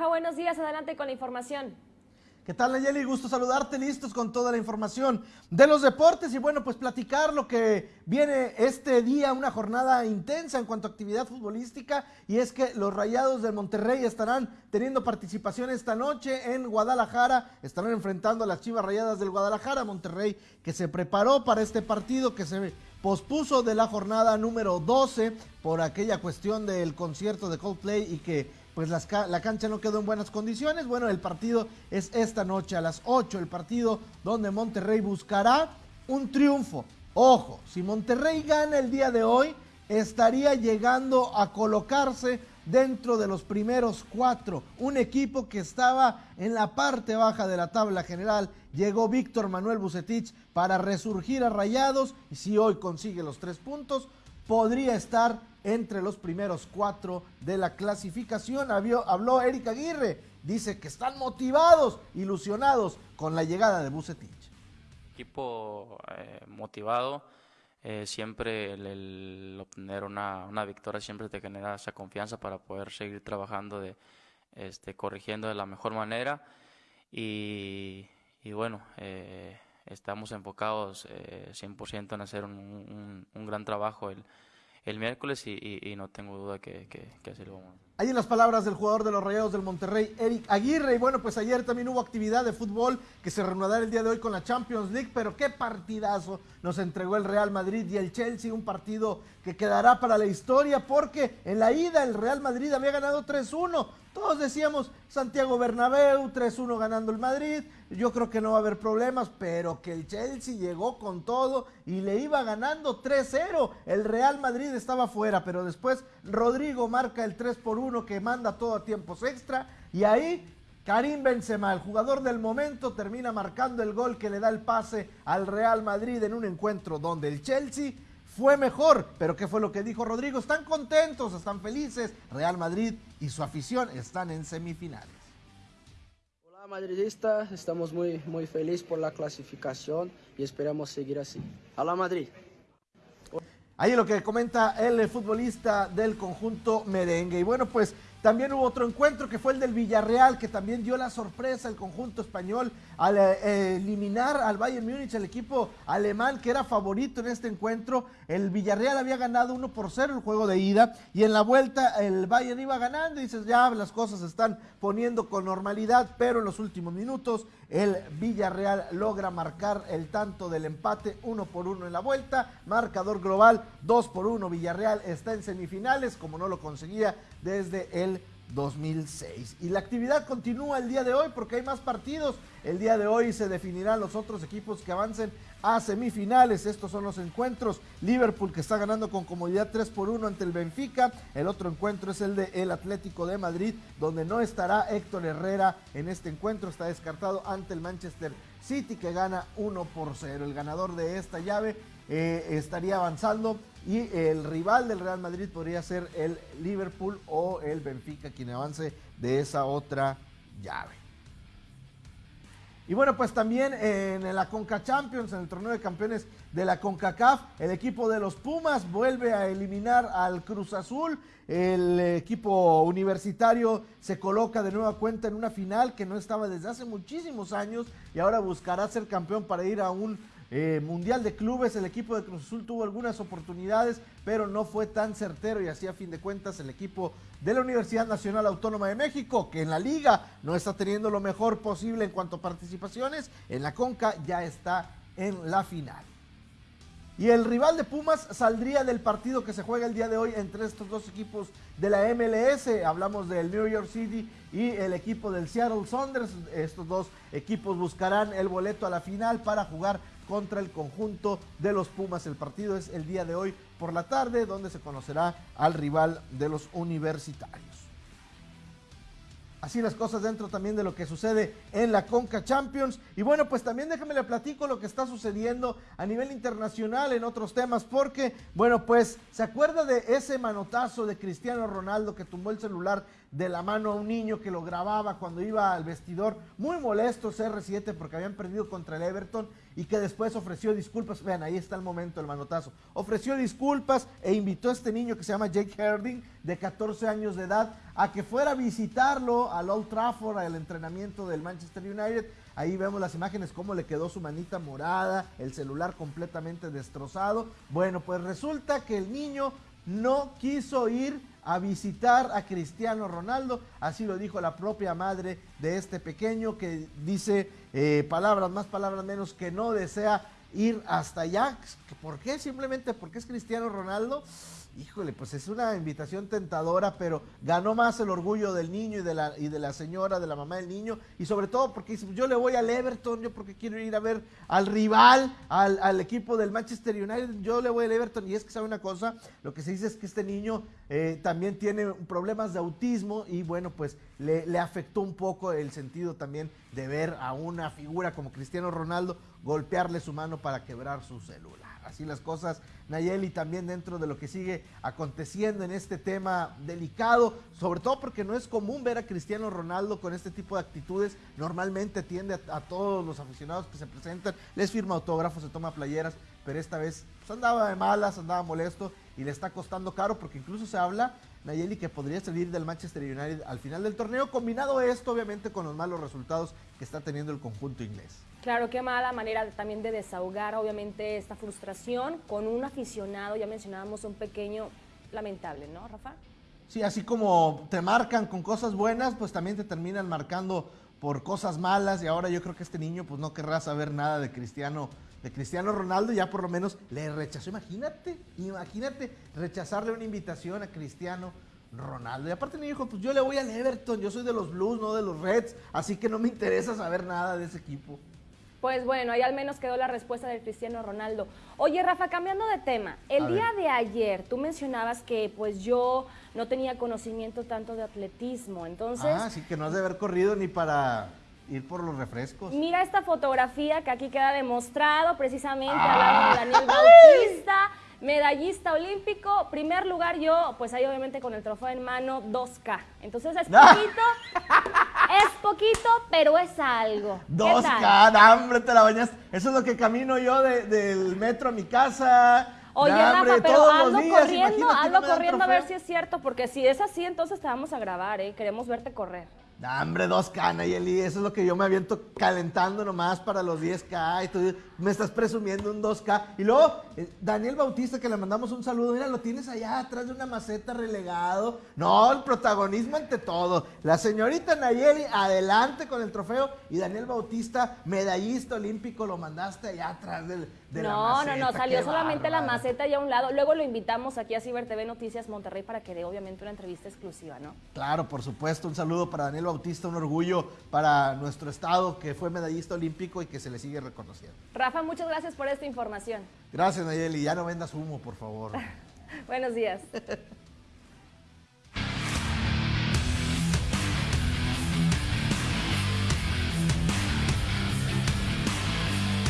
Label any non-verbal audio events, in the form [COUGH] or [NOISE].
Buenos días. Adelante con la información. ¿Qué tal Nayeli? Gusto saludarte, listos con toda la información de los deportes y bueno, pues platicar lo que viene este día, una jornada intensa en cuanto a actividad futbolística y es que los Rayados del Monterrey estarán teniendo participación esta noche en Guadalajara, estarán enfrentando a las Chivas Rayadas del Guadalajara, Monterrey que se preparó para este partido que se pospuso de la jornada número 12 por aquella cuestión del concierto de Coldplay y que pues la cancha no quedó en buenas condiciones. Bueno, el partido es esta noche a las 8, el partido donde Monterrey buscará un triunfo. Ojo, si Monterrey gana el día de hoy, estaría llegando a colocarse dentro de los primeros cuatro. Un equipo que estaba en la parte baja de la tabla general. Llegó Víctor Manuel Bucetich para resurgir a Rayados y si hoy consigue los tres puntos, podría estar entre los primeros cuatro de la clasificación. habló Eric Aguirre, dice que están motivados, ilusionados con la llegada de Bucetich. Equipo eh, motivado, eh, siempre el, obtener una, victoria siempre te genera esa confianza para poder seguir trabajando, de, este, corrigiendo de la mejor manera y, bueno, eh, estamos enfocados 100% en hacer un, un gran trabajo. El, el miércoles y, no tengo duda que, así lo vamos a Ahí en las palabras del jugador de los Rayados del Monterrey, Eric Aguirre. Y bueno, pues ayer también hubo actividad de fútbol que se reanudará el día de hoy con la Champions League. Pero qué partidazo nos entregó el Real Madrid y el Chelsea. Un partido que quedará para la historia porque en la ida el Real Madrid había ganado 3-1. Todos decíamos Santiago Bernabéu, 3-1 ganando el Madrid. Yo creo que no va a haber problemas, pero que el Chelsea llegó con todo y le iba ganando 3-0. El Real Madrid estaba fuera, pero después Rodrigo marca el 3 por 1 que manda todo a tiempos extra y ahí Karim Benzema, el jugador del momento, termina marcando el gol que le da el pase al Real Madrid en un encuentro donde el Chelsea fue mejor. Pero ¿qué fue lo que dijo Rodrigo? Están contentos, están felices. Real Madrid y su afición están en semifinales. Madridista, estamos muy, muy felices por la clasificación y esperamos seguir así. Hola Madrid. Ahí lo que comenta el futbolista del conjunto merengue. Y bueno, pues también hubo otro encuentro que fue el del Villarreal, que también dio la sorpresa al conjunto español al eh, eliminar al Bayern Múnich, el equipo alemán que era favorito en este encuentro. El Villarreal había ganado 1 por 0 el juego de ida y en la vuelta el Bayern iba ganando y dices, ya las cosas se están poniendo con normalidad, pero en los últimos minutos el Villarreal logra marcar el tanto del empate 1 por 1 en la vuelta, marcador global 2 por 1. Villarreal está en semifinales, como no lo conseguía desde el 2006. Y la actividad continúa el día de hoy porque hay más partidos. El día de hoy se definirán los otros equipos que avancen a semifinales. Estos son los encuentros. Liverpool que está ganando con comodidad 3 por 1 ante el Benfica. El otro encuentro es el de el Atlético de Madrid, donde no estará Héctor Herrera en este encuentro. Está descartado ante el Manchester City que gana 1 por 0. El ganador de esta llave eh, estaría avanzando y el rival del Real Madrid podría ser el Liverpool o el Benfica quien avance de esa otra llave. Y bueno, pues también en la Conca Champions, en el torneo de campeones de la CONCACAF, el equipo de los Pumas vuelve a eliminar al Cruz Azul. El equipo universitario se coloca de nueva cuenta en una final que no estaba desde hace muchísimos años y ahora buscará ser campeón para ir a un eh, mundial de Clubes, el equipo de Cruz Azul tuvo algunas oportunidades, pero no fue tan certero y así a fin de cuentas el equipo de la Universidad Nacional Autónoma de México, que en la liga no está teniendo lo mejor posible en cuanto a participaciones, en la Conca ya está en la final. Y el rival de Pumas saldría del partido que se juega el día de hoy entre estos dos equipos de la MLS. Hablamos del New York City y el equipo del Seattle Saunders. Estos dos equipos buscarán el boleto a la final para jugar contra el conjunto de los Pumas. El partido es el día de hoy por la tarde, donde se conocerá al rival de los universitarios. Así las cosas dentro también de lo que sucede en la Conca Champions. Y bueno, pues también déjame le platico lo que está sucediendo a nivel internacional en otros temas, porque, bueno, pues se acuerda de ese manotazo de Cristiano Ronaldo que tumbó el celular de la mano a un niño que lo grababa cuando iba al vestidor, muy molesto CR7 porque habían perdido contra el Everton y que después ofreció disculpas. Vean, ahí está el momento, el manotazo. Ofreció disculpas e invitó a este niño que se llama Jake Herding, de 14 años de edad, a que fuera a visitarlo al Old Trafford, al entrenamiento del Manchester United. Ahí vemos las imágenes, cómo le quedó su manita morada, el celular completamente destrozado. Bueno, pues resulta que el niño no quiso ir a visitar a Cristiano Ronaldo, así lo dijo la propia madre de este pequeño que dice eh, palabras más, palabras menos, que no desea ir hasta allá. ¿Por qué? Simplemente porque es Cristiano Ronaldo. Híjole, pues es una invitación tentadora, pero ganó más el orgullo del niño y de la, y de la señora, de la mamá del niño, y sobre todo porque dice, yo le voy al Everton, yo porque quiero ir a ver al rival, al, equipo del Manchester United, yo le voy al Everton, y es que sabe una cosa, lo que se dice es que este niño eh, también tiene problemas de autismo, y bueno, pues le, le afectó un poco el sentido también de ver a una figura como Cristiano Ronaldo golpearle su mano para quebrar su celular así las cosas, Nayeli, también dentro de lo que sigue aconteciendo en este tema delicado, sobre todo porque no es común ver a Cristiano Ronaldo con este tipo de actitudes, normalmente tiende a, todos los aficionados que se presentan, les firma autógrafos, se toma playeras, pero esta vez pues, andaba de malas, andaba molesto y le está costando caro porque incluso se habla, Nayeli, que podría salir del Manchester United al final del torneo, combinado esto obviamente con los malos resultados que está teniendo el conjunto inglés. Claro, qué mala manera también de desahogar obviamente esta frustración con un aficionado, ya mencionábamos un pequeño lamentable, ¿no, Rafa? Sí, así como te marcan con cosas buenas, pues también te terminan marcando por cosas malas y ahora yo creo que este niño pues no querrá saber nada de Cristiano, de Cristiano Ronaldo, ya por lo menos le rechazó, imagínate, imagínate rechazarle una invitación a Cristiano Ronaldo. Y aparte me dijo, pues yo le voy al Everton, yo soy de los Blues, no de los Reds, así que no me interesa saber nada de ese equipo. Pues bueno, ahí al menos quedó la respuesta del Cristiano Ronaldo. Oye, Rafa, cambiando de tema, el día de ayer tú mencionabas que pues yo no tenía conocimiento tanto de atletismo, entonces... Ah, sí, que no has de haber corrido ni para ir por los refrescos. Mira esta fotografía que aquí queda demostrado precisamente al lado de Daniel Bautista medallista olímpico, primer lugar yo, pues ahí obviamente con el trofeo en mano, 2K. Entonces es [LAUGHS] poquito, es poquito, pero es algo. 2K, hambre, te la bañas. Eso es lo que camino yo del metro a mi casa. Oye, Rafa, pero ando corriendo, ando corriendo a ver si es cierto, porque si es así, entonces te vamos a grabar, ¿eh? Queremos verte correr. Hombre, 2K, Eli, eso es lo que yo me aviento calentando nomás para los 10K y tú me estás presumiendo un 2K. Y luego, eh, Daniel Bautista, que le mandamos un saludo, mira, lo tienes allá atrás de una maceta relegado. No, el protagonismo ante todo. La señorita Nayeli, adelante con el trofeo. Y Daniel Bautista, medallista olímpico, lo mandaste allá atrás del, de no, la maceta. No, no, salió solamente la maceta y a un lado. Luego lo invitamos aquí a Ciber TV Noticias Monterrey para que dé obviamente una entrevista exclusiva, ¿no? Claro, por supuesto. Un saludo para Daniel Bautista, un orgullo para nuestro estado que fue medallista olímpico y que se le sigue reconociendo. Rafa, muchas gracias por esta información. Gracias, Nayeli. Ya no vendas humo, por favor. [LAUGHS] Buenos días. [LAUGHS]